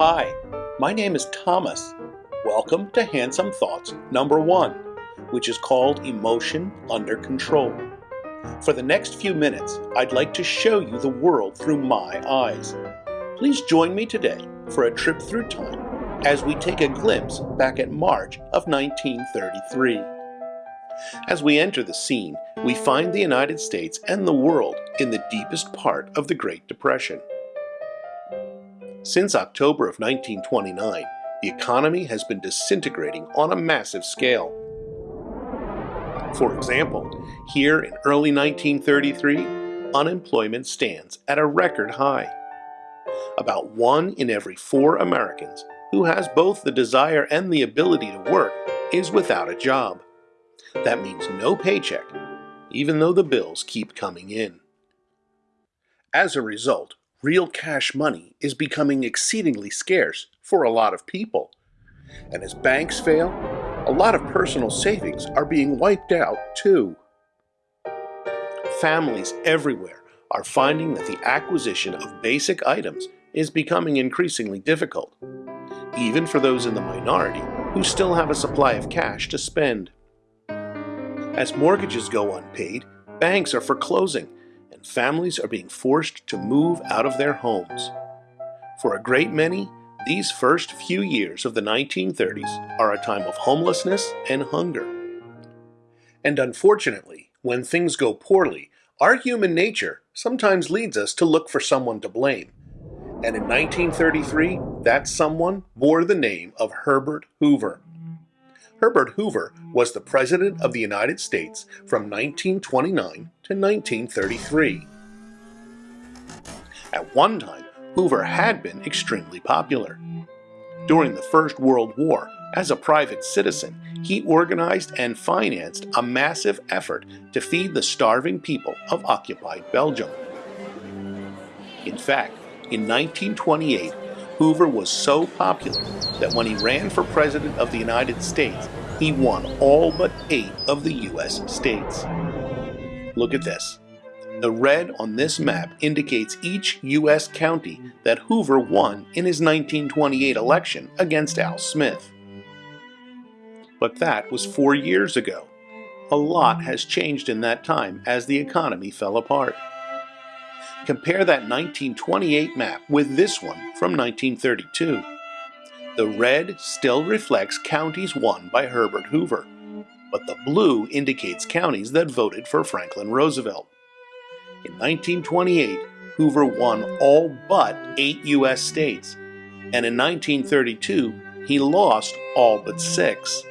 Hi, my name is Thomas. Welcome to Handsome Thoughts number one, which is called Emotion Under Control. For the next few minutes, I'd like to show you the world through my eyes. Please join me today for a trip through time as we take a glimpse back at March of 1933. As we enter the scene, we find the United States and the world in the deepest part of the Great Depression. Since October of 1929, the economy has been disintegrating on a massive scale. For example, here in early 1933, unemployment stands at a record high. About one in every four Americans who has both the desire and the ability to work is without a job. That means no paycheck, even though the bills keep coming in. As a result, real cash money is becoming exceedingly scarce for a lot of people. And as banks fail, a lot of personal savings are being wiped out too. Families everywhere are finding that the acquisition of basic items is becoming increasingly difficult, even for those in the minority who still have a supply of cash to spend. As mortgages go unpaid, banks are foreclosing and families are being forced to move out of their homes. For a great many, these first few years of the 1930s are a time of homelessness and hunger. And unfortunately, when things go poorly, our human nature sometimes leads us to look for someone to blame. And in 1933, that someone bore the name of Herbert Hoover. Herbert Hoover was the President of the United States from 1929 to 1933. At one time, Hoover had been extremely popular. During the First World War, as a private citizen, he organized and financed a massive effort to feed the starving people of occupied Belgium. In fact, in 1928, Hoover was so popular that when he ran for President of the United States, he won all but eight of the U.S. states. Look at this. The red on this map indicates each U.S. county that Hoover won in his 1928 election against Al Smith. But that was four years ago. A lot has changed in that time as the economy fell apart. Compare that 1928 map with this one from 1932. The red still reflects counties won by Herbert Hoover, but the blue indicates counties that voted for Franklin Roosevelt. In 1928, Hoover won all but eight U.S. states, and in 1932, he lost all but six.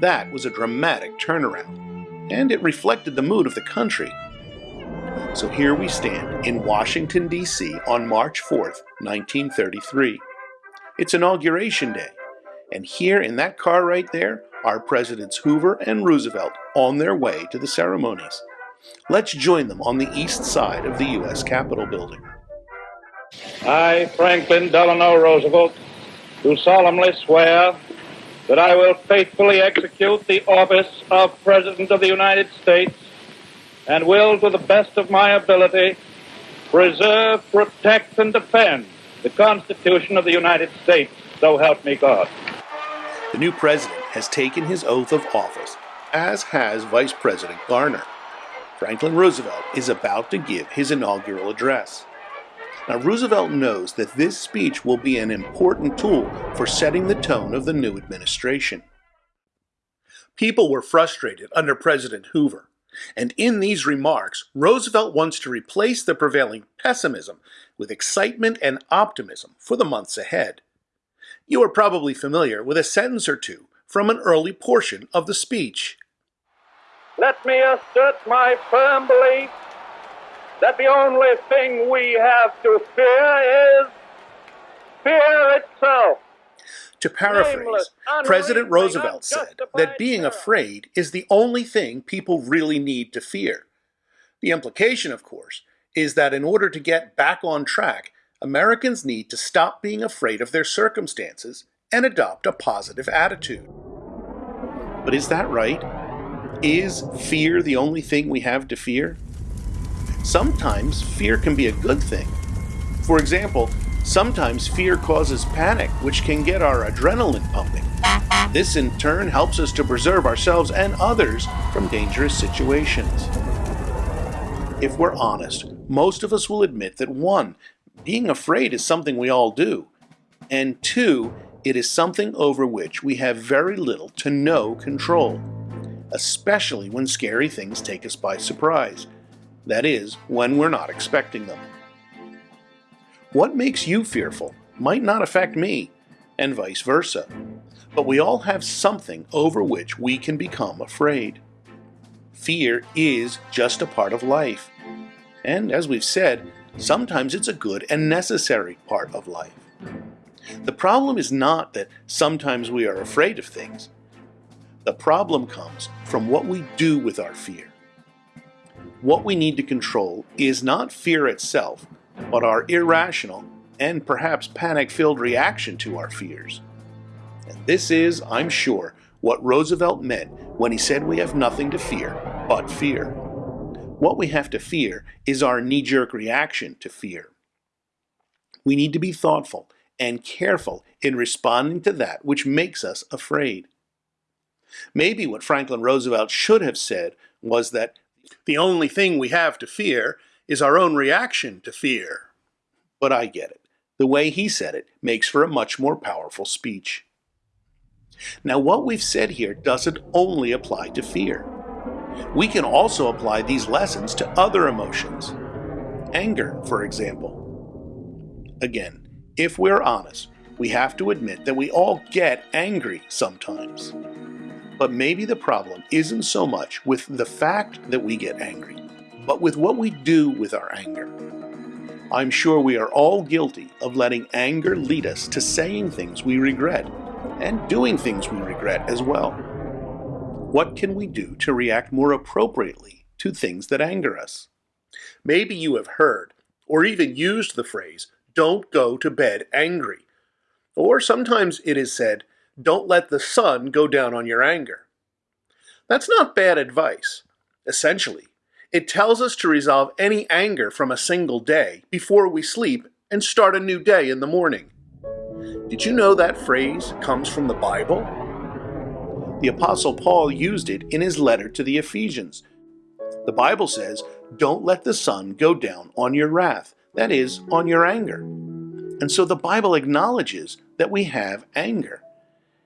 That was a dramatic turnaround, and it reflected the mood of the country. So here we stand in Washington, D.C. on March 4th, 1933. It's Inauguration Day, and here in that car right there are Presidents Hoover and Roosevelt on their way to the ceremonies. Let's join them on the east side of the U.S. Capitol building. I, Franklin Delano Roosevelt, do solemnly swear that I will faithfully execute the office of President of the United States and will, to the best of my ability, preserve, protect, and defend the Constitution of the United States. So help me God. The new president has taken his oath of office, as has Vice President Garner. Franklin Roosevelt is about to give his inaugural address. Now, Roosevelt knows that this speech will be an important tool for setting the tone of the new administration. People were frustrated under President Hoover, and in these remarks, Roosevelt wants to replace the prevailing pessimism with excitement and optimism for the months ahead. You are probably familiar with a sentence or two from an early portion of the speech. Let me assert my firm belief that the only thing we have to fear is fear itself. To paraphrase, President Roosevelt said that being afraid is the only thing people really need to fear. The implication, of course, is that in order to get back on track, Americans need to stop being afraid of their circumstances and adopt a positive attitude. But is that right? Is fear the only thing we have to fear? Sometimes fear can be a good thing. For example, Sometimes fear causes panic, which can get our adrenaline pumping. This in turn helps us to preserve ourselves and others from dangerous situations. If we're honest, most of us will admit that one, being afraid is something we all do, and two, it is something over which we have very little to no control, especially when scary things take us by surprise. That is, when we're not expecting them. What makes you fearful might not affect me, and vice versa. But we all have something over which we can become afraid. Fear is just a part of life. And as we've said, sometimes it's a good and necessary part of life. The problem is not that sometimes we are afraid of things. The problem comes from what we do with our fear. What we need to control is not fear itself, but our irrational and perhaps panic filled reaction to our fears. And this is, I'm sure, what Roosevelt meant when he said we have nothing to fear but fear. What we have to fear is our knee jerk reaction to fear. We need to be thoughtful and careful in responding to that which makes us afraid. Maybe what Franklin Roosevelt should have said was that the only thing we have to fear is our own reaction to fear. But I get it. The way he said it makes for a much more powerful speech. Now, what we've said here doesn't only apply to fear. We can also apply these lessons to other emotions. Anger, for example. Again, if we're honest, we have to admit that we all get angry sometimes. But maybe the problem isn't so much with the fact that we get angry, but with what we do with our anger. I'm sure we are all guilty of letting anger lead us to saying things we regret and doing things we regret as well. What can we do to react more appropriately to things that anger us? Maybe you have heard or even used the phrase, don't go to bed angry. Or sometimes it is said, don't let the sun go down on your anger. That's not bad advice. Essentially, it tells us to resolve any anger from a single day before we sleep and start a new day in the morning. Did you know that phrase comes from the Bible? The Apostle Paul used it in his letter to the Ephesians. The Bible says, Don't let the sun go down on your wrath, that is, on your anger. And so the Bible acknowledges that we have anger.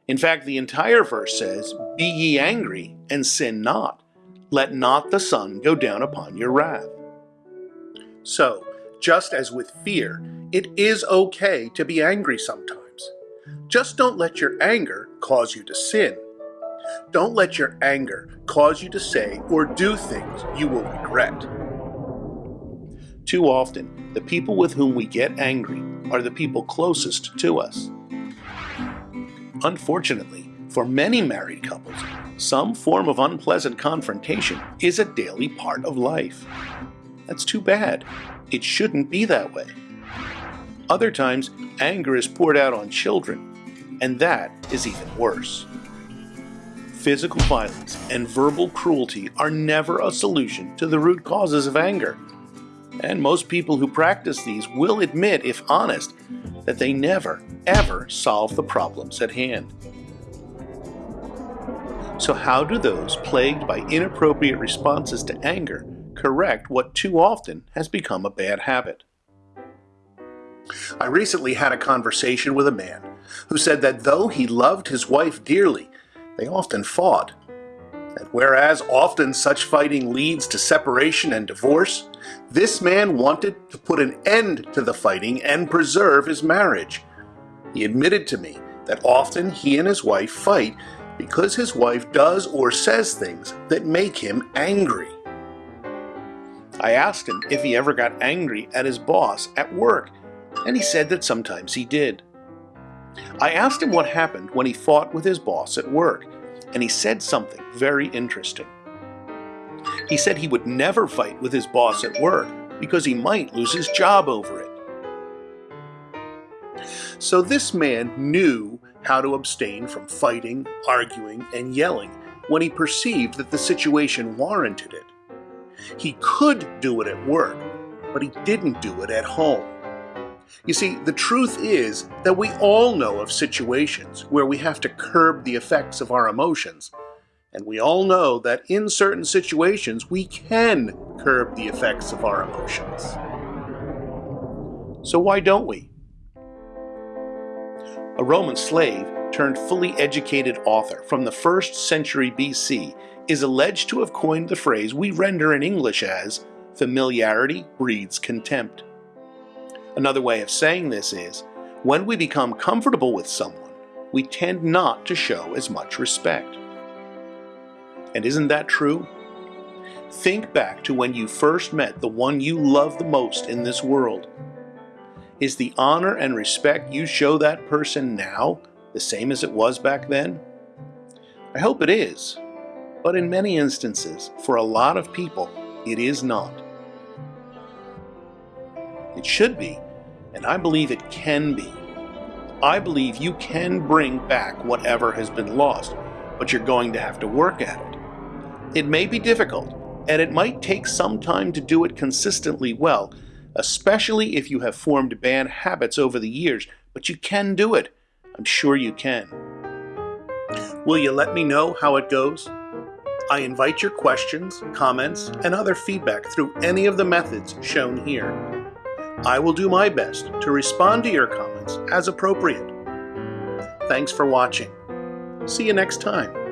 In fact, the entire verse says, Be ye angry and sin not. Let not the sun go down upon your wrath. So, just as with fear, it is okay to be angry sometimes. Just don't let your anger cause you to sin. Don't let your anger cause you to say or do things you will regret. Too often, the people with whom we get angry are the people closest to us. Unfortunately, for many married couples, some form of unpleasant confrontation is a daily part of life. That's too bad. It shouldn't be that way. Other times, anger is poured out on children, and that is even worse. Physical violence and verbal cruelty are never a solution to the root causes of anger. And most people who practice these will admit, if honest, that they never, ever solve the problems at hand. So, how do those plagued by inappropriate responses to anger correct what too often has become a bad habit? I recently had a conversation with a man who said that though he loved his wife dearly, they often fought. And whereas often such fighting leads to separation and divorce, this man wanted to put an end to the fighting and preserve his marriage. He admitted to me that often he and his wife fight because his wife does or says things that make him angry. I asked him if he ever got angry at his boss at work, and he said that sometimes he did. I asked him what happened when he fought with his boss at work, and he said something very interesting. He said he would never fight with his boss at work because he might lose his job over it. So this man knew how to abstain from fighting, arguing, and yelling when he perceived that the situation warranted it. He could do it at work, but he didn't do it at home. You see, the truth is that we all know of situations where we have to curb the effects of our emotions. And we all know that in certain situations we can curb the effects of our emotions. So why don't we? A Roman slave turned fully educated author from the 1st century BC is alleged to have coined the phrase we render in English as familiarity breeds contempt. Another way of saying this is, when we become comfortable with someone, we tend not to show as much respect. And isn't that true? Think back to when you first met the one you love the most in this world. Is the honor and respect you show that person now the same as it was back then? I hope it is, but in many instances, for a lot of people, it is not. It should be, and I believe it can be. I believe you can bring back whatever has been lost, but you're going to have to work at it. It may be difficult, and it might take some time to do it consistently well, especially if you have formed bad habits over the years, but you can do it. I'm sure you can. Will you let me know how it goes? I invite your questions, comments, and other feedback through any of the methods shown here. I will do my best to respond to your comments as appropriate. Thanks for watching. See you next time.